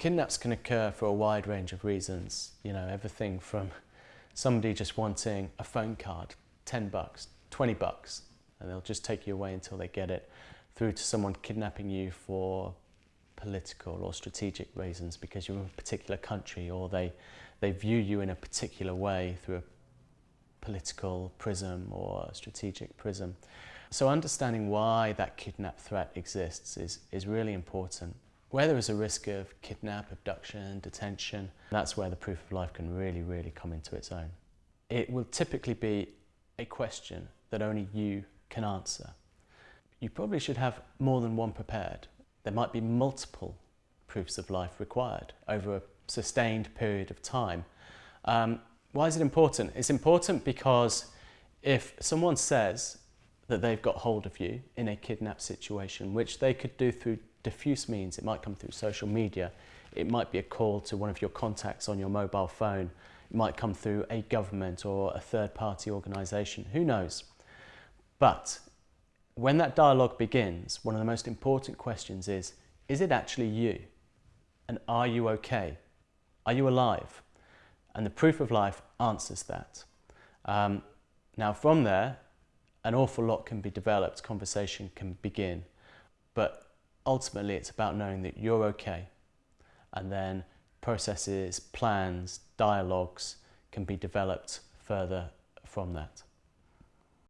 Kidnaps can occur for a wide range of reasons, you know, everything from somebody just wanting a phone card, 10 bucks, 20 bucks, and they'll just take you away until they get it, through to someone kidnapping you for political or strategic reasons because you're in a particular country or they, they view you in a particular way through a political prism or a strategic prism. So understanding why that kidnap threat exists is, is really important. Where there is a risk of kidnap, abduction, detention, that's where the proof of life can really, really come into its own. It will typically be a question that only you can answer. You probably should have more than one prepared. There might be multiple proofs of life required over a sustained period of time. Um, why is it important? It's important because if someone says that they've got hold of you in a kidnap situation, which they could do through diffuse means. It might come through social media. It might be a call to one of your contacts on your mobile phone. It might come through a government or a third party organisation. Who knows? But when that dialogue begins, one of the most important questions is, is it actually you? And are you okay? Are you alive? And the proof of life answers that. Um, now from there, an awful lot can be developed, conversation can begin. But ultimately it's about knowing that you're okay and then processes, plans, dialogues can be developed further from that.